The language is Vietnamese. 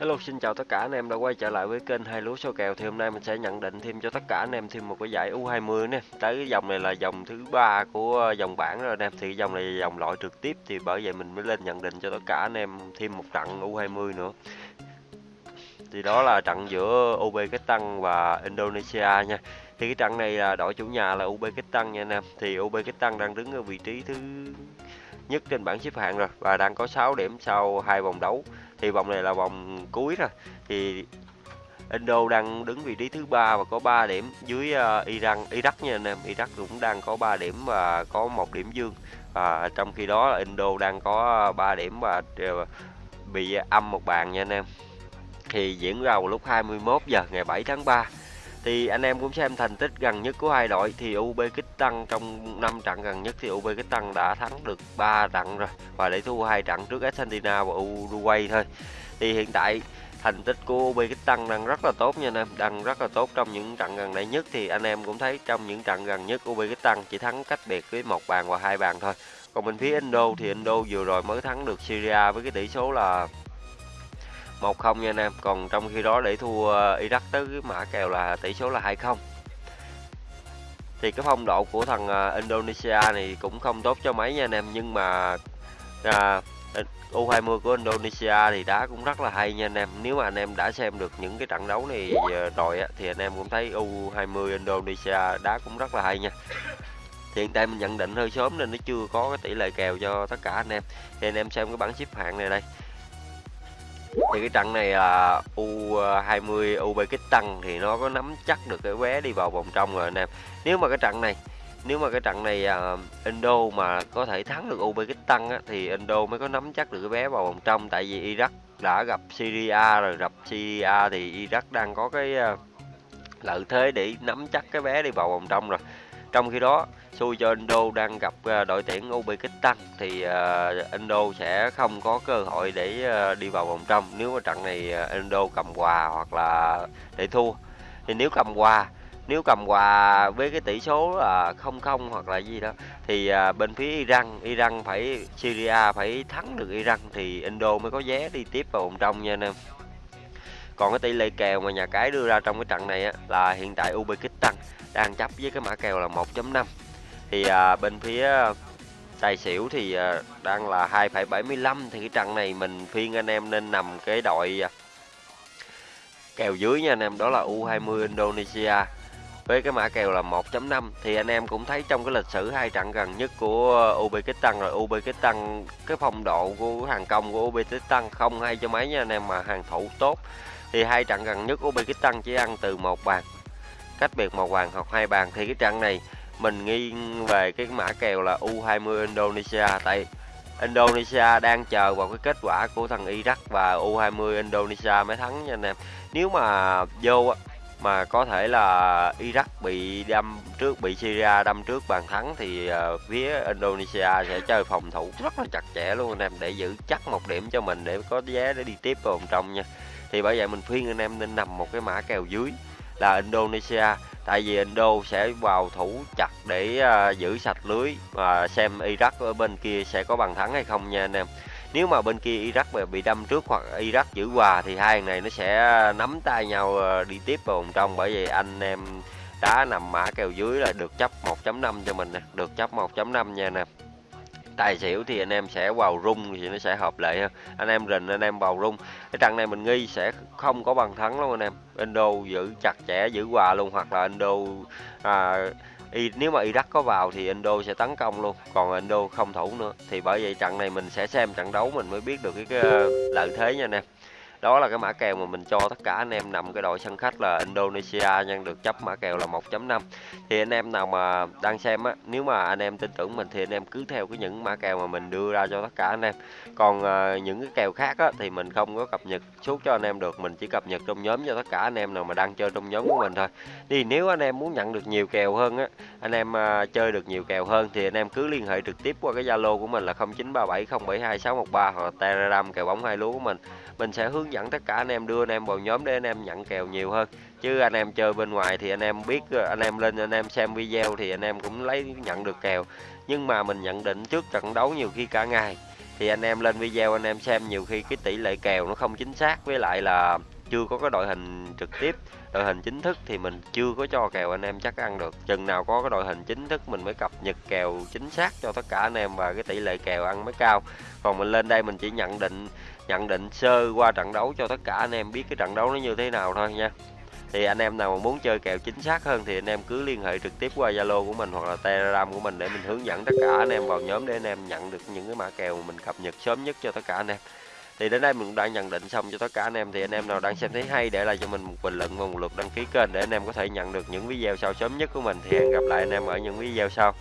Hello, xin chào tất cả anh em đã quay trở lại với kênh hai lúa số kèo. Thì hôm nay mình sẽ nhận định thêm cho tất cả anh em thêm một cái giải U20 nè. Tới cái dòng này là dòng thứ ba của dòng bảng rồi anh em thì dòng này là dòng loại trực tiếp. Thì bởi vậy mình mới lên nhận định cho tất cả anh em thêm một trận U20 nữa. Thì đó là trận giữa Uzbekistan và Indonesia nha. Thì cái trận này là đội chủ nhà là Uzbekistan nha anh em. Thì Uzbekistan đang đứng ở vị trí thứ nhất trên bảng xếp hạng rồi và đang có 6 điểm sau hai vòng đấu. Thì vòng này là vòng cuối rồi. Thì Indo đang đứng vị trí thứ ba và có 3 điểm dưới uh, Iran Iraq nha anh em. Iraq cũng đang có 3 điểm và có một điểm dương. Và trong khi đó Indo đang có 3 điểm và ờ, bị âm một bàn nha anh em. Thì diễn ra vào lúc 21 giờ ngày 7 tháng 3 thì anh em cũng xem thành tích gần nhất của hai đội thì Uzbekistan trong 5 trận gần nhất thì Uzbekistan đã thắng được 3 trận rồi và để thua hai trận trước Argentina và Uruguay thôi. Thì hiện tại thành tích của Uzbekistan đang rất là tốt nha anh em, đang rất là tốt trong những trận gần đây nhất. Thì anh em cũng thấy trong những trận gần nhất Uzbekistan chỉ thắng cách biệt với một bàn và hai bàn thôi. Còn bên phía Indo thì Indo vừa rồi mới thắng được Syria với cái tỷ số là 1-0 nha anh em. Còn trong khi đó để thua ờ, Iraq tới cái mã kèo là tỷ số là 2-0 thì cái phong độ của thằng ờ, Indonesia này cũng không tốt cho mấy nha anh em. Nhưng mà à, U20 của Indonesia thì đá cũng rất là hay nha anh em. Nếu mà anh em đã xem được những cái trận đấu này ờ, rồi á, thì anh em cũng thấy U20 Indonesia đá cũng rất là hay nha. Thì hiện tại mình nhận định hơi sớm nên nó chưa có cái tỷ lệ kèo cho tất cả anh em. Thì anh em xem cái bảng xếp hạng này đây thì cái trận này là U20 Uzbekistan thì nó có nắm chắc được cái vé đi vào vòng trong rồi anh em. Nếu mà cái trận này nếu mà cái trận này uh, Indo mà có thể thắng được Uzbekistan á, thì Indo mới có nắm chắc được cái vé vào vòng trong. Tại vì Iraq đã gặp Syria rồi gặp Syria thì Iraq đang có cái uh, lợi thế để nắm chắc cái vé đi vào vòng trong rồi trong khi đó xui cho Indo đang gặp à, đội tuyển Uzbekistan thì à, Indo sẽ không có cơ hội để à, đi vào vòng trong. Nếu mà trận này Indo cầm hòa hoặc là để thua thì nếu cầm hòa nếu cầm hòa với cái tỷ số là không không hoặc là gì đó thì bên phía Iran Iran phải Syria phải thắng được Iran thì Indo mới có vé đi tiếp vào vòng trong nha anh em. Còn cái tỷ lệ kèo mà nhà cái đưa ra trong cái trận này á, là hiện tại Uzbekistan đang chấp với cái mã kèo là 1.5 thì à, bên phía tài xỉu thì à, đang là 2,75 thì cái trận này mình phiên anh em nên nằm cái đội à, kèo dưới nha anh em. Đó là U20 Indonesia. Với cái mã kèo là 1.5 thì anh em cũng thấy trong cái lịch sử hai trận gần nhất của Uzbekistan rồi. Uzbekistan cái phong độ của hàng công của Uzbekistan không hay cho mấy nha anh em mà hàng thủ tốt. Thì hai trận gần nhất Uzbekistan chỉ ăn từ một bàn cách biệt một bàn hoặc hai bàn thì cái trận này mình nghiêng về cái mã kèo là U20 Indonesia. Tại Indonesia đang chờ vào cái kết quả của thằng Iraq và U20 Indonesia mới thắng nha anh em. Nếu mà vô mà có thể là Iraq bị đâm trước bị Syria đâm trước bàn thắng thì uh, phía Indonesia sẽ chơi phòng thủ rất là chặt chẽ luôn anh em để giữ chắc một điểm cho mình để có vé để đi tiếp vào vòng trong nha. Thì bởi vậy mình khuyên anh em nên nằm một cái mã kèo dưới là Indonesia. Tại vì Indo sẽ vào thủ chặt để uh, giữ sạch lưới và xem Iraq ở bên kia sẽ có bàn thắng hay không nha anh em. Nếu mà bên kia Iraq bị đâm trước hoặc Iraq giữ hòa thì hai này nó sẽ nắm tay nhau à, đi tiếp vào vòng trong. Bởi vì anh em đá nằm mã kèo dưới là được chấp 1.5 cho mình nè được chấp 1.5 nha nè tài xỉu thì anh em sẽ vào rung thì nó sẽ hợp lệ hơn. Anh em rình anh em vào rung. Cái trận này mình nghi sẽ không có bằng thắng luôn anh em. Indo giữ chặt chẽ giữ hòa luôn hoặc là Indo à, y, nếu mà Iraq có vào thì Indo sẽ tấn công luôn. Còn Indo không thủ nữa. Thì bởi vậy trận này mình sẽ xem trận đấu mình mới biết được cái, cái ờ, lợi thế nha anh em đó là cái mã kèo mà mình cho tất cả anh em nằm cái đội sân khách là Indonesia nhân được chấp mã kèo là 1.5 thì anh em nào mà đang xem á nếu mà anh em tin tưởng mình thì anh em cứ theo cái những mã kèo mà mình đưa ra cho tất cả anh em. Còn uh, những cái kèo khác á thì mình không có cập nhật suốt cho anh em được mình chỉ cập nhật trong nhóm cho tất cả anh em nào mà đang chơi trong nhóm của mình thôi. Thì nếu anh em muốn nhận được nhiều kèo hơn á anh em uh, chơi được nhiều kèo hơn thì anh em cứ liên hệ trực tiếp qua cái zalo của mình là 0937072613 hoặc là telegram kèo bóng hai lúa của mình. Mình sẽ hướng hướng dẫn tất cả anh em đưa anh em vào nhóm để anh em nhận kèo nhiều hơn chứ anh em chơi bên ngoài thì anh em biết anh em lên anh em xem video thì anh em cũng lấy nhận được kèo nhưng mà mình nhận định trước trận đấu nhiều khi cả ngày thì anh em lên video anh em xem nhiều khi cái tỷ lệ kèo nó không chính xác với lại là chưa có cái đội hình trực tiếp, đội hình chính thức thì mình chưa có cho kèo anh em chắc ăn được. Chừng nào có cái đội hình chính thức mình mới cập nhật kèo chính xác cho tất cả anh em và cái tỷ lệ kèo ăn mới cao. Còn mình lên đây mình chỉ nhận định nhận định sơ qua trận đấu cho tất cả anh em biết cái trận đấu nó như thế nào thôi nha. Thì anh em nào mà muốn chơi kèo chính xác hơn thì anh em cứ liên hệ trực tiếp qua Zalo của mình hoặc là Telegram của mình để mình hướng dẫn tất cả anh em vào nhóm để anh em nhận được những cái mã kèo mình cập nhật sớm nhất cho tất cả anh em thì đến đây mình cũng đã nhận định xong cho tất cả anh em. Thì anh em nào đang xem thấy hay để lại cho mình một bình luận và một lượt đăng ký kênh để anh em có thể nhận được những video sau sớm nhất của mình. Thì hẹn gặp lại anh em ở những video sau.